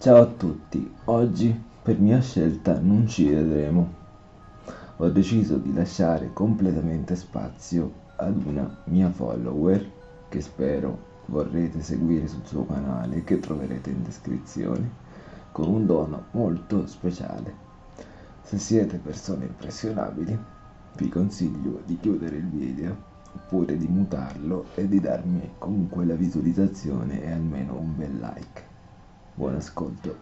Ciao a tutti, oggi per mia scelta non ci vedremo. Ho deciso di lasciare completamente spazio ad una mia follower che spero vorrete seguire sul suo canale che troverete in descrizione con un dono molto speciale. Se siete persone impressionabili vi consiglio di chiudere il video oppure di mutarlo e di darmi comunque la visualizzazione e almeno un bel like. Buon ascolto.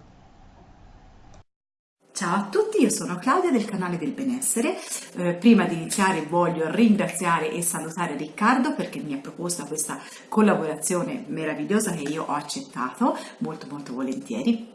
Ciao a tutti, io sono Claudia del canale del benessere. Eh, prima di iniziare voglio ringraziare e salutare Riccardo perché mi ha proposto questa collaborazione meravigliosa che io ho accettato molto molto volentieri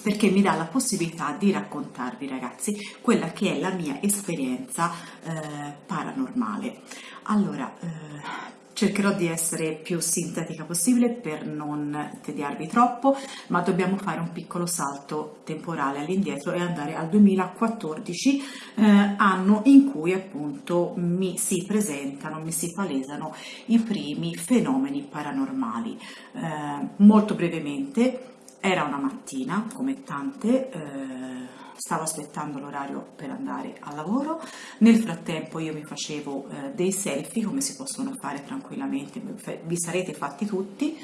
perché mi dà la possibilità di raccontarvi ragazzi quella che è la mia esperienza eh, paranormale. Allora, eh, cercherò di essere più sintetica possibile per non tediarvi troppo, ma dobbiamo fare un piccolo salto temporale all'indietro e andare al 2014, eh, anno in cui appunto mi si presentano, mi si palesano i primi fenomeni paranormali. Eh, molto brevemente, era una mattina, come tante, eh, stavo aspettando l'orario per andare al lavoro, nel frattempo io mi facevo eh, dei selfie, come si possono fare tranquillamente, vi sarete fatti tutti,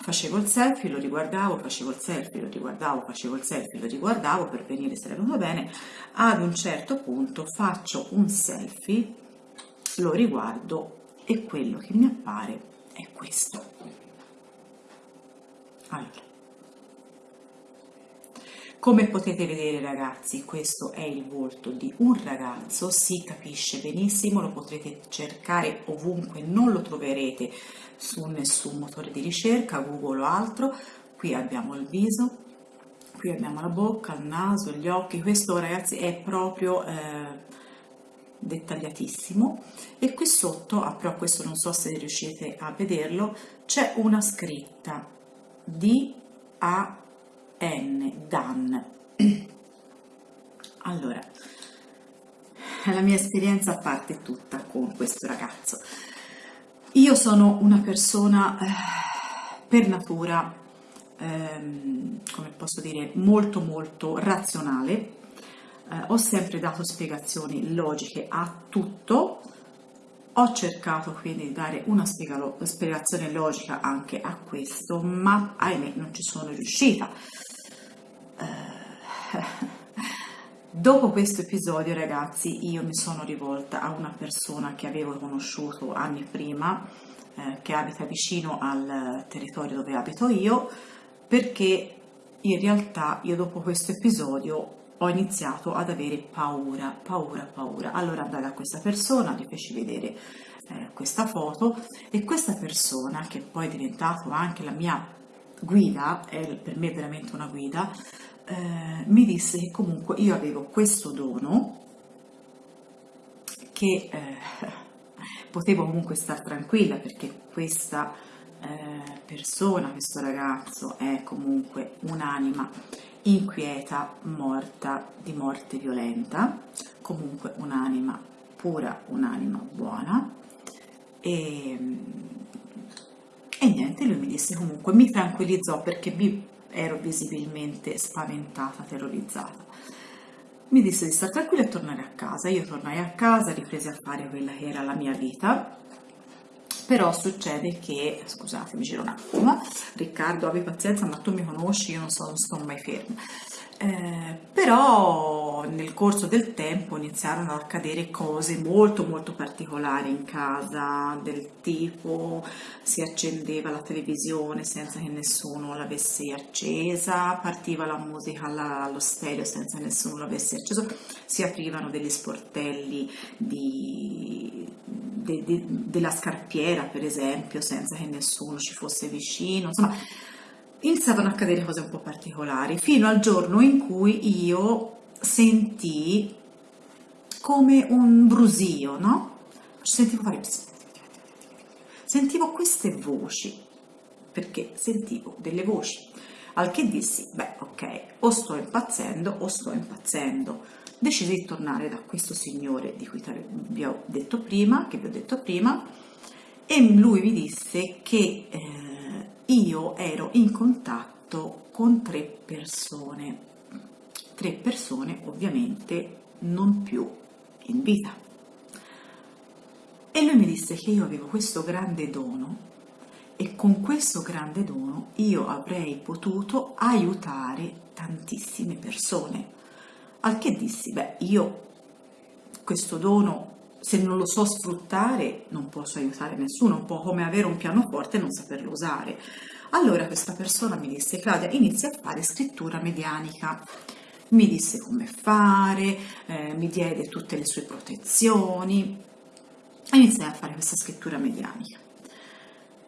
facevo il selfie, lo riguardavo, facevo il selfie, lo riguardavo, facevo il selfie, lo riguardavo per venire se era venuto bene, ad un certo punto faccio un selfie, lo riguardo e quello che mi appare è questo. Allora, come potete vedere ragazzi, questo è il volto di un ragazzo, si capisce benissimo, lo potrete cercare ovunque, non lo troverete su nessun motore di ricerca, Google o altro. Qui abbiamo il viso, qui abbiamo la bocca, il naso, gli occhi, questo ragazzi è proprio eh, dettagliatissimo e qui sotto, ah, però questo non so se riuscite a vederlo, c'è una scritta D A N, Dan. Allora, la mia esperienza parte tutta con questo ragazzo. Io sono una persona eh, per natura, ehm, come posso dire, molto molto razionale. Eh, ho sempre dato spiegazioni logiche a tutto, ho cercato quindi di dare una spiegazione logica anche a questo, ma ahimè non ci sono riuscita. Dopo questo episodio ragazzi io mi sono rivolta a una persona che avevo conosciuto anni prima eh, che abita vicino al territorio dove abito io perché in realtà io dopo questo episodio ho iniziato ad avere paura, paura, paura. Allora andai da questa persona, gli feci vedere eh, questa foto e questa persona che poi è diventato anche la mia guida, è per me veramente una guida, eh, mi disse che comunque io avevo questo dono che eh, potevo comunque stare tranquilla perché questa eh, persona, questo ragazzo è comunque un'anima inquieta, morta di morte violenta, comunque un'anima pura, un'anima buona. E, e niente, lui mi disse comunque, mi tranquillizzò perché mi ero visibilmente spaventata, terrorizzata. Mi disse di stare tranquilla e tornare a casa. Io tornai a casa, ripresi a fare quella che era la mia vita, però succede che, scusate, mi giro un attimo, Riccardo, abbi pazienza, ma tu mi conosci, io non, so, non sto mai ferma. Eh, però nel corso del tempo iniziarono ad accadere cose molto molto particolari in casa del tipo si accendeva la televisione senza che nessuno l'avesse accesa partiva la musica allo stereo senza che nessuno l'avesse acceso si aprivano degli sportelli di, de, de, della scarpiera per esempio senza che nessuno ci fosse vicino insomma iniziavano a accadere cose un po' particolari, fino al giorno in cui io sentii come un brusio, no? Sentivo fare... Sentivo queste voci, perché sentivo delle voci, al che dissi, beh ok, o sto impazzendo o sto impazzendo. Decisi di tornare da questo signore di cui vi ho detto prima, che vi ho detto prima, e lui mi disse che... Eh, io ero in contatto con tre persone, tre persone ovviamente non più in vita. E lui mi disse che io avevo questo grande dono e con questo grande dono io avrei potuto aiutare tantissime persone. Al che dissi, beh, io questo dono, se non lo so sfruttare, non posso aiutare nessuno, un po' come avere un pianoforte e non saperlo usare. Allora questa persona mi disse, Claudia, inizia a fare scrittura medianica. Mi disse come fare, eh, mi diede tutte le sue protezioni, iniziai a fare questa scrittura medianica.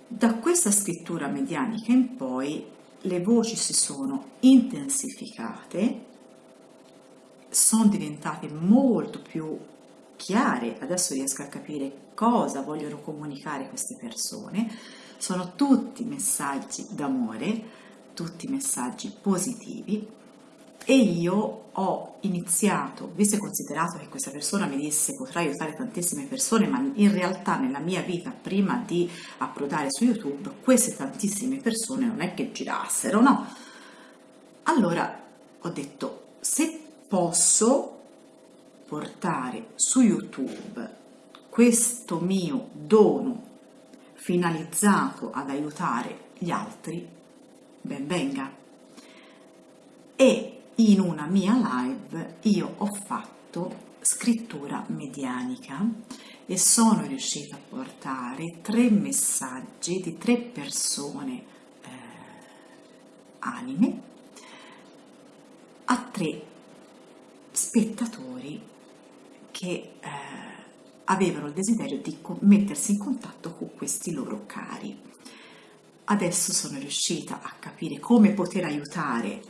Da questa scrittura medianica in poi le voci si sono intensificate, sono diventate molto più chiare, adesso riesco a capire cosa vogliono comunicare queste persone, sono tutti messaggi d'amore, tutti messaggi positivi. E io ho iniziato, visto e considerato che questa persona mi disse potrai aiutare tantissime persone, ma in realtà nella mia vita prima di approdare su YouTube queste tantissime persone non è che girassero, no? Allora ho detto se posso portare su YouTube questo mio dono finalizzato ad aiutare gli altri, ben venga. E in una mia live io ho fatto scrittura medianica e sono riuscita a portare tre messaggi di tre persone eh, anime a tre spettatori che eh, avevano il desiderio di mettersi in contatto con questi loro cari. Adesso sono riuscita a capire come poter aiutare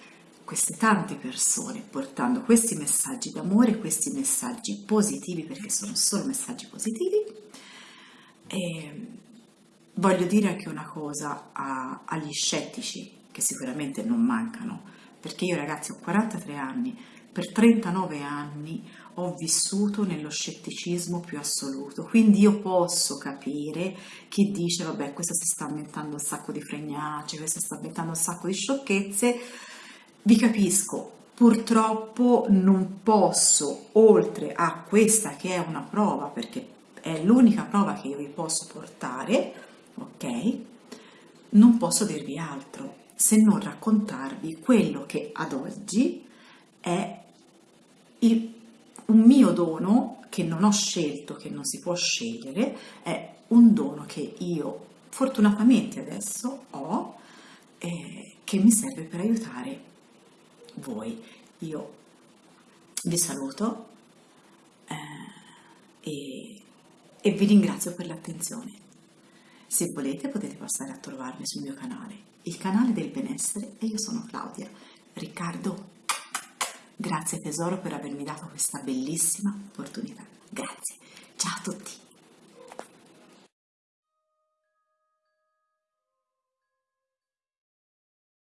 queste tante persone portando questi messaggi d'amore, questi messaggi positivi, perché sono solo messaggi positivi. E voglio dire anche una cosa a, agli scettici, che sicuramente non mancano, perché io ragazzi ho 43 anni, per 39 anni ho vissuto nello scetticismo più assoluto, quindi io posso capire chi dice vabbè questa si sta inventando un sacco di fregnacce, questa sta inventando un sacco di sciocchezze, vi capisco, purtroppo non posso, oltre a questa che è una prova, perché è l'unica prova che io vi posso portare, ok? Non posso dirvi altro se non raccontarvi quello che ad oggi è il, un mio dono che non ho scelto, che non si può scegliere, è un dono che io fortunatamente adesso ho, eh, che mi serve per aiutare voi. Io vi saluto eh, e, e vi ringrazio per l'attenzione. Se volete potete passare a trovarmi sul mio canale, il canale del benessere e io sono Claudia. Riccardo, Grazie tesoro per avermi dato questa bellissima opportunità. Grazie. Ciao a tutti.